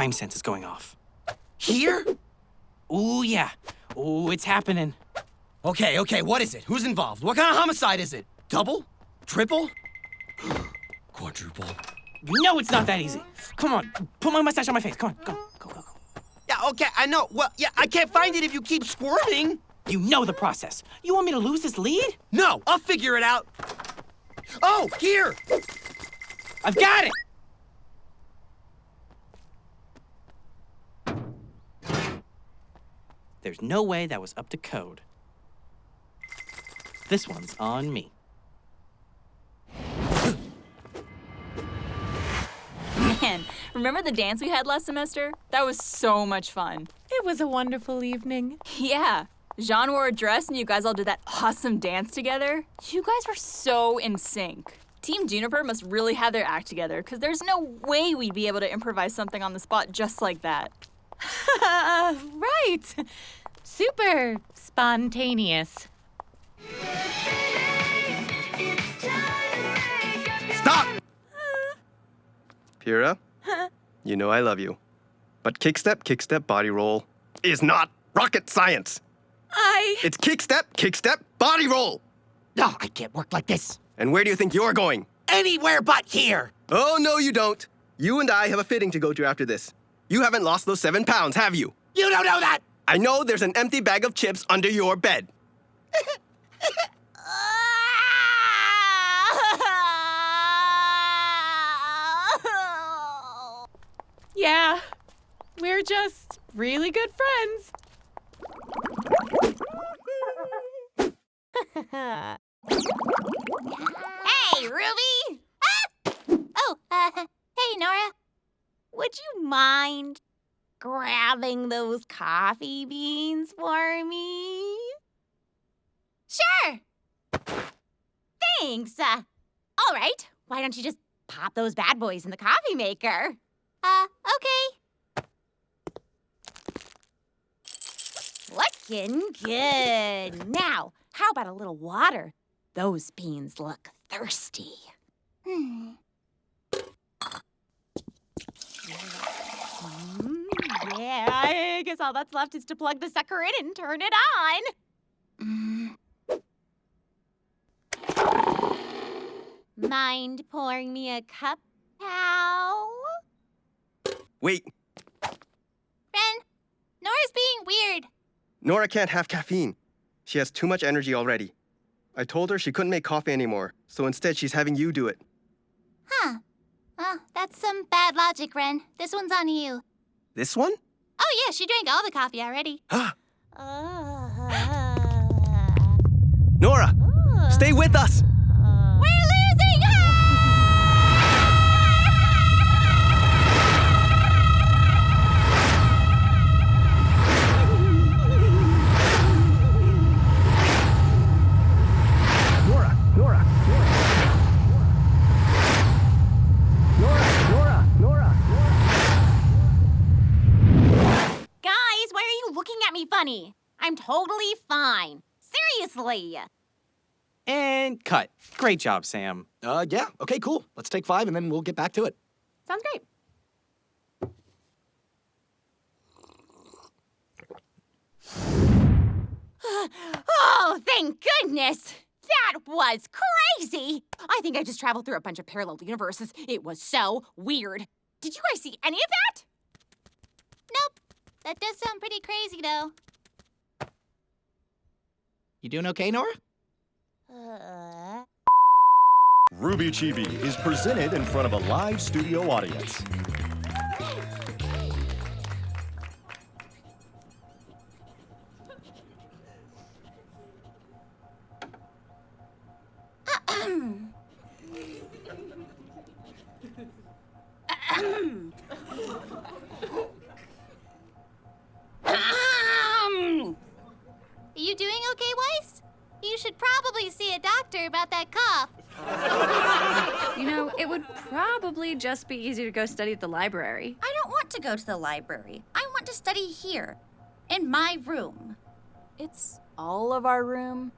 crime sense is going off. Here? Ooh, yeah. Ooh, it's happening. Okay, okay, what is it? Who's involved? What kind of homicide is it? Double? Triple? Quadruple? You know it's not that easy. Come on, put my mustache on my face. Come on, go, go, go, go. Yeah, okay, I know. Well, yeah, I can't find it if you keep squirming. You know the process. You want me to lose this lead? No, I'll figure it out. Oh, here! I've got it! There's no way that was up to code. This one's on me. Man, remember the dance we had last semester? That was so much fun. It was a wonderful evening. Yeah. Jaune wore a dress and you guys all did that awesome dance together. You guys were so in sync. Team JNPR must really have their act together because there's no way we'd be able to improvise something on the spot just like that. right. Super spontaneous. Stop! Pyrrha, you know I love you. But kickstep, kickstep, body roll is not rocket science. I. It's kickstep, kickstep, body roll. No, I can't work like this. And where do you think you're going? Anywhere but here. Oh, no, you don't. You and I have a fitting to go to after this. You haven't lost those seven pounds, have you? You don't know that. I know there's an empty bag of chips under your bed. Yeah. We're just really good friends. Hey, Ruby! Ah! Oh, uh, hey, Nora. Would you mind grabbing those coffee beans for me? Sure. Thanks. Uh, all right. Why don't you just pop those bad boys in the coffee maker? Uh, okay. Looking good. Now, how about a little water? Those beans look thirsty. Hmm. Mm, yeah, I guess all that's left is to plug the sucker in and turn it on. Mm. Mind pouring me a cup, pal? Wait, Ren, Nora's being weird. Nora can't have caffeine. She has too much energy already. I told her she couldn't make coffee anymore, so instead she's having you do it. Huh. Oh, that's some bad logic, Ren. This one's on you. This one? Oh, yeah, she drank all the coffee already. Ah, Uh, Nora, stay with us! Funny? I'm totally fine. Seriously. And cut. Great job, Sam. Uh, yeah, okay, cool. Let's take five and then we'll get back to it. Sounds great. Oh, thank goodness! That was crazy! I think I just traveled through a bunch of parallel universes. It was so weird. Did you guys see any of that? Nope. That does sound pretty crazy, though. You doing okay, Nora? RWBY Chibi is presented in front of a live studio audience. Probably see a doctor about that cough. You know, it would probably just be easier to go study at the library. I don't want to go to the library. I want to study here, in my room. It's all of our room.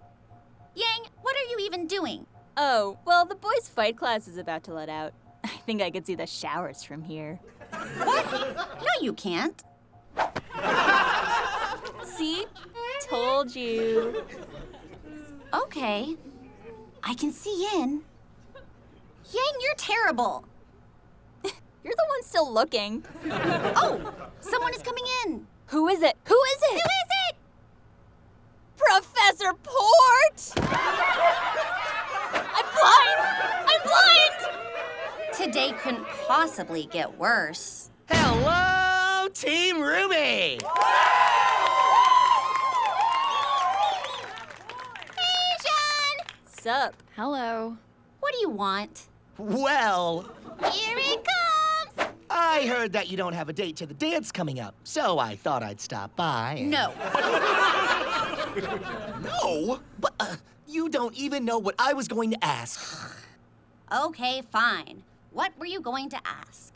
Yang, what are you even doing? Oh, well, the boys' fight class is about to let out. I think I could see the showers from here. What? No, you can't. See? Told you. Okay. I can see in. Yang, you're terrible. You're the one still looking. Oh, someone is coming in. Who is it? Who is it? Who is it? Professor Port! I'm blind! I'm blind! Today couldn't possibly get worse. Hello, Team RWBY! Jaune! Sup? Hello. What do you want? Well, Here it comes! I heard that you don't have a date to the dance coming up, so I thought I'd stop by. and- No. No? But uh, you don't even know what I was going to ask. Okay, fine. What were you going to ask?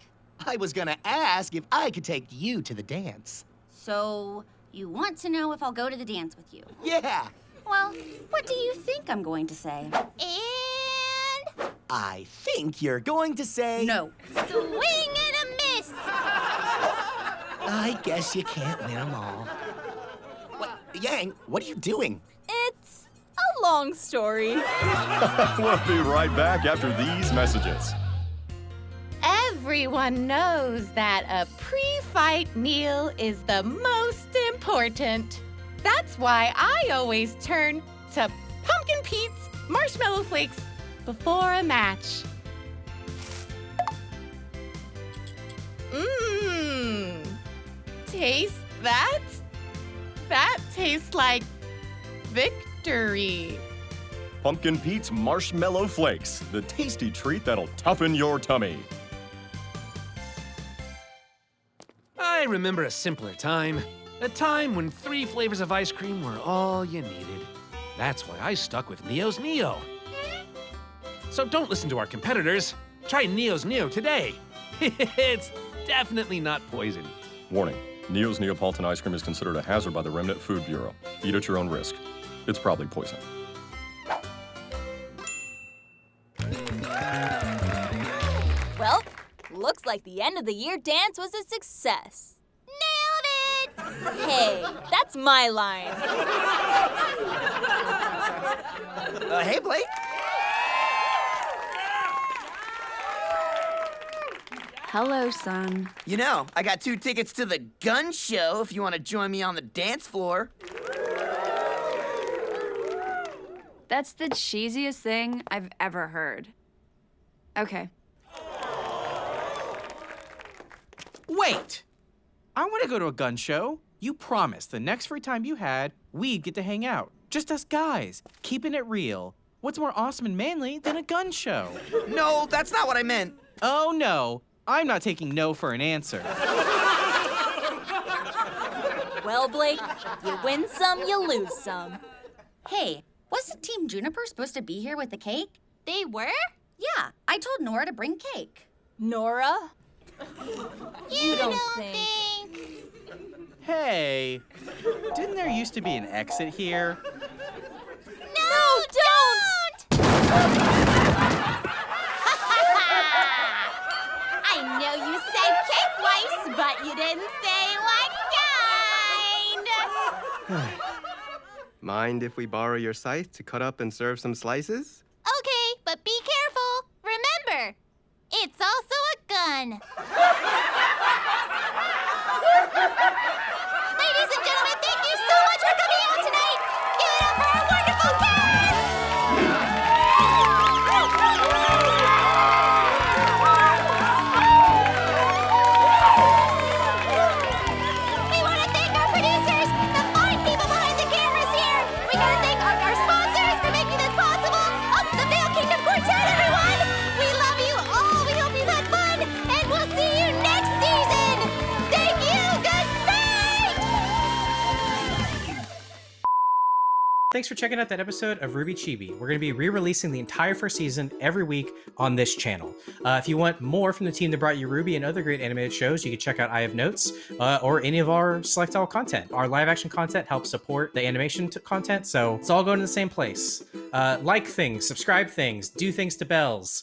I was gonna ask if I could take you to the dance. So, you want to know if I'll go to the dance with you? Yeah, Well, what do you think I'm going to say? And I think you're going to say. No. swing and a miss! I guess you can't win them all. What, Yang, what are you doing? It's a long story. we'll be right back after these messages. Everyone knows that a pre fight meal is the most important. That's why I always turn to Pumpkin Pete's, marshmallow flakes before a match. Mmm. Taste that? That tastes like victory. Pumpkin Pete's Marshmallow Flakes, the tasty treat that'll toughen your tummy. I remember a simpler time. A time when three flavors of ice cream were all you needed. That's why I stuck with Neo's Neo. So don't listen to our competitors. Try Neo's Neo today. it's definitely not poison. Warning Neo's Neapolitan ice cream is considered a hazard by the Remnant Food Bureau. Eat at your own risk. It's probably poison. Well, looks like the end of the year dance was a success. Nailed it! Hey, that's my line. Uh, hey, Blake. Hello, Sun. You know, I got two tickets to the gun show if you want to join me on the dance floor. That's the cheesiest thing I've ever heard. Okay. Wait! I want to go to a gun show. You promised the next free time you had, we'd get to hang out. Just us guys, keeping it real. What's more awesome and manly than a gun show? No, that's not what I meant. Oh no, I'm not taking no for an answer. Well, Blake, you win some, you lose some. Hey, wasn't Team JNPR supposed to be here with the cake? They were? Yeah, I told Nora to bring cake. Nora? You, don't think. Hey, didn't there used to be an exit here? No, don't! I know you said cake twice, but you didn't say what kind. Mind if we borrow your scythe to cut up and serve some slices? Okay, but be careful. Remember, it's also a gun. Thanks for checking out that episode of RWBY Chibi. We're going to be re-releasing the entire first season every week on this channel. Uh, if you want more from the team that brought you Ruby and other great animated shows, you can check out I Have Notes uh, or any of our Select All content. Our live action content helps support the animation content, so it's all going to the same place. Uh, like things, subscribe things, do things to bells.